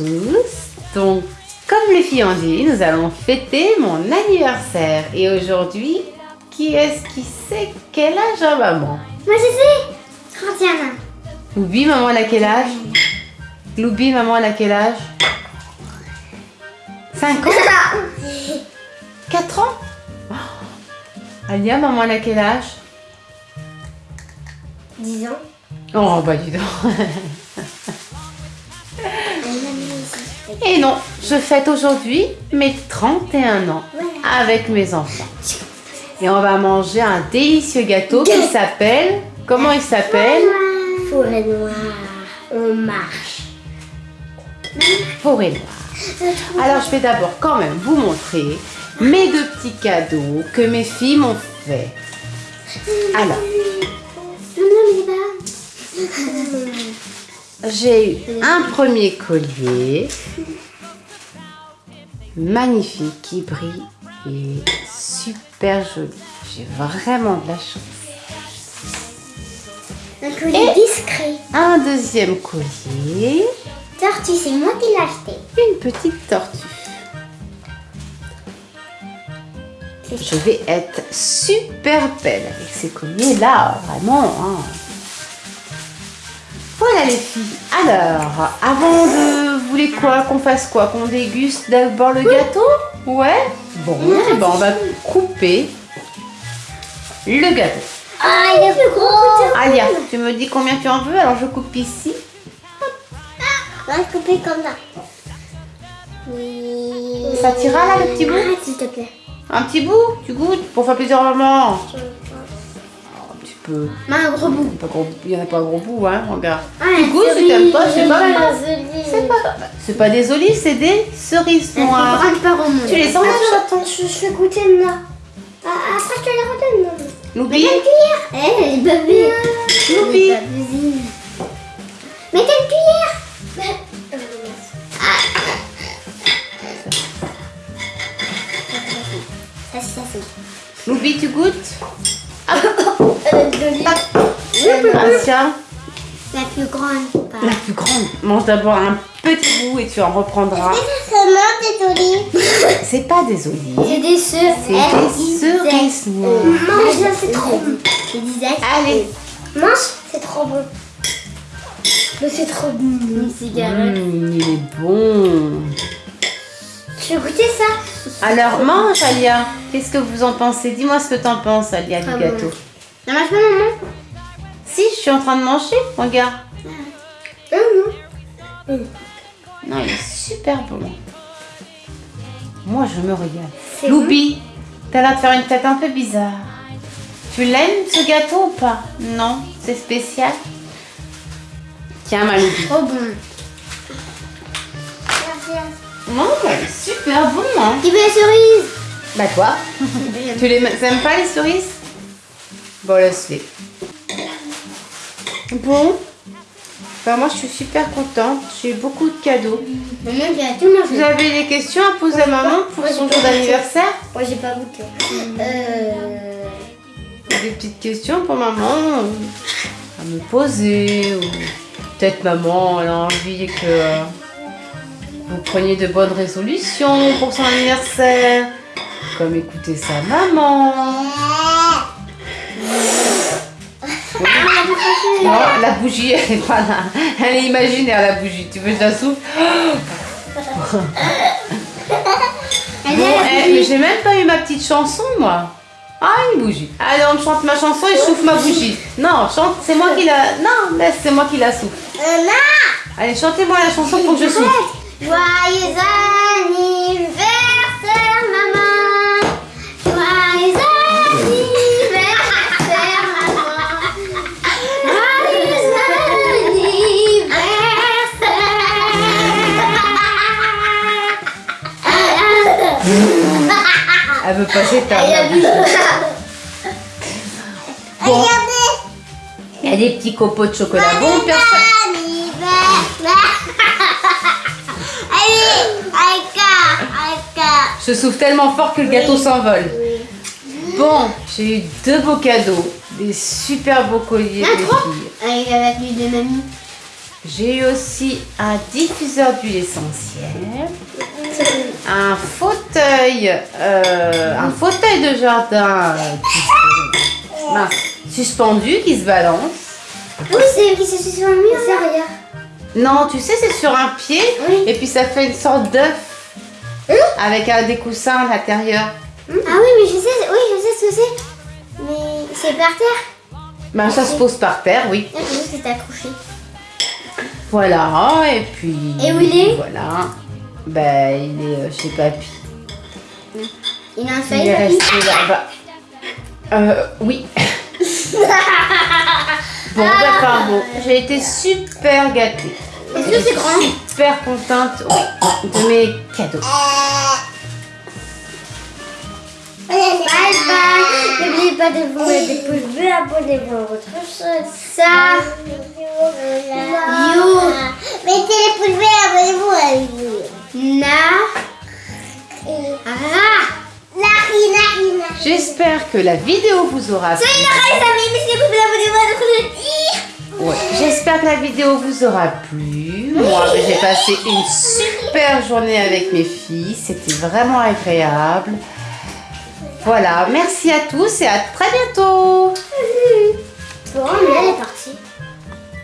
Tous. Donc, comme les filles ont dit, nous allons fêter mon anniversaire. Et aujourd'hui, qui est-ce qui sait quel âge a maman? Moi je sais 31 ans. Loubi, maman, elle a quel âge? Loubi, maman, elle a quel âge? 5 ans? 4 ans Oh. Alia, maman, elle a quel âge? 10 ans. Oh, bah dis donc. Et non, je fête aujourd'hui mes 31 ans avec mes enfants. Et on va manger un délicieux gâteau qui s'appelle... Comment il s'appelle? Forêt noire. On marche. Forêt noire. Alors je vais d'abord quand même vous montrer mes deux petits cadeaux que mes filles m'ont fait. Alors, J'ai eu un premier collier magnifique qui brille et super joli. J'ai vraiment de la chance. Un collier discret. Un deuxième collier, Tortue, c'est moi qui l'ai acheté. une petite tortue. Je vais être super belle avec ces colliers là, vraiment. hein. Voilà les filles. Alors, avant de... Vous voulez quoi Qu'on fasse quoi Qu'on déguste d'abord le gâteau? Ouais Bon, eh ben, on va couper le gâteau. Ah, il est plus gros. Alia, tu me dis combien tu en veux Alors je coupe ici. On va le couper comme ça. Oui. Ça t'ira, là, le petit bout? Arrête, s'il te plaît. Un petit bout Tu goûtes Pour faire plaisir à maman peu. Mais un gros bout. Pas gros- Il n'y en a pas un gros bout, hein, regarde. Ah, Tu goûtes, si t'aimes pas, c'est pas grave. C'est pas, c'est pas des olives, c'est des cerises noires. Tu les enlèves, chaton Je, fais goûter là. Ah, après, je te les redonne. cuillère. Eh, elle est babée. Babeuse. Mettez une cuillère. Ça, ça, c'est. Loubi, tu goûtes? Euh, de. Patient. La plus grande. Pas. La plus grande. Mange d'abord un petit bout et tu en reprendras. C'est seulement des olives. C'est pas des olives. C'est des cerises. C'est des cerises noires. Mange, c'est trop bon. Je disais. Allez. Mange, c'est trop bon. Mais c'est trop bon. Une cigarette. Mmh, il est bon. Je vais goûter ça? Alors, mange, Alia. Qu'est-ce que vous en pensez? Dis-moi ce que t'en penses, Alia, du Très gâteau. bon. Ça marche pas, maman Si, je suis en train de manger. Regarde. Non, non. Non, il est super bon. Moi, je me régale. C'est Loubi, t'as l'air de faire une tête un peu bizarre. Tu l'aimes, ce gâteau ou pas? Non, c'est spécial. Tiens, ma Loubi. Trop bon. Merci. Non, super bon, hein. Qui veut la cerise Bah, toi Tu les aimes pas, les cerises? Bon, laisse-les. Bon. Bah, moi, je suis super contente. J'ai eu beaucoup de cadeaux. Maman, tout mangé. Vous avez des questions à poser à maman pour son jour d'anniversaire Moi, j'ai pas goûté. Euh... Des petites questions pour maman à me poser ou peut-être maman elle a envie que euh, vous preniez de bonnes résolutions pour son anniversaire comme écouter sa maman non la bougie elle est pas là elle est imaginaire la bougie tu veux que je la souffle bon mais j'ai même pas eu ma petite chanson moi ah, une bougie. Allez, on chante ma chanson et je souffle ma bougie. Non, chante, c'est moi qui la... Non, laisse, c'est moi qui la souffle. Maman Allez, chantez-moi la chanson pour que je souffle. Joyeux anniversaire, Elle veut passer ta... Bon, Regardez il y a des petits copeaux de chocolat. Bon, personne... Je souffle tellement fort que le gâteau s'envole. Bon, j'ai eu deux beaux cadeaux. Des super beaux colliers Ah, trois filles. Avec, avec l'huile de mamie. J'ai eu aussi un diffuseur d'huile essentielle, un fauteuil, euh, un fauteuil de jardin mince, suspendu qui se balance. Oui, c'est qui se. C'est rien. Non, tu sais, c'est sur un pied Oui. et puis ça fait une sorte d'œuf avec un des coussins à l'intérieur. Ah oui, mais je sais, oui, je sais ce que c'est. Mais c'est par terre. Ben, ça se pose par terre, oui. Non, je sais que c'est accroché. Voilà, et puis. Et où il est? Voilà. Ben, il est euh, chez papy. Il a un Il feuille. est papy. resté là-bas. Euh, oui. Bon, ben, enfin bon, j'ai été super gâtée. Est-ce que c'est grand Super contente oui, de mes cadeaux. Bye bye. N'oubliez pas de vous mettre des pouces bleus, abonnez-vous à votre chaîne. Ça. You. Mettez les pouces bleus, abonnez-vous à You. J'espère que la vidéo vous aura plu. Ouais, J'espère que la vidéo vous aura plu. Moi, j'ai passé une super journée avec mes filles. C'était vraiment agréable. Voilà, merci à tous et à très bientôt. Bon,